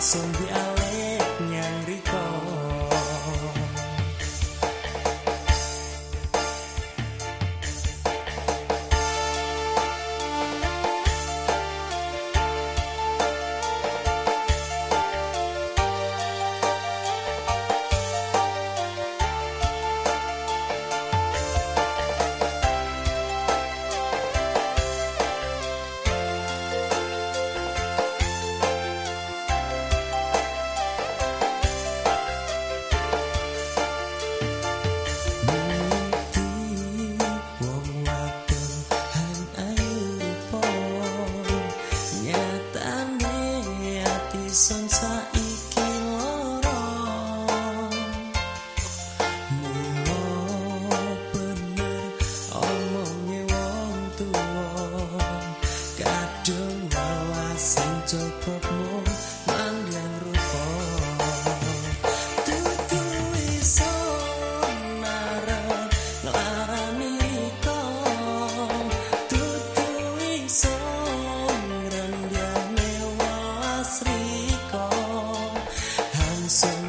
welasung dialek Son saiki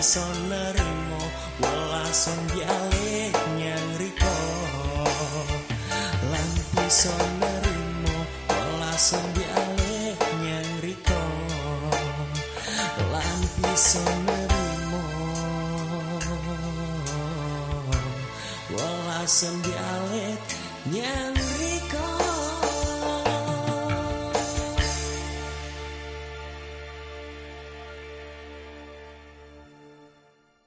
Bisa nerimo welasung dialek nyang riko. Lan bisa nerimo welasung dialek nyang riko. Lan bisa nerimo nyang riko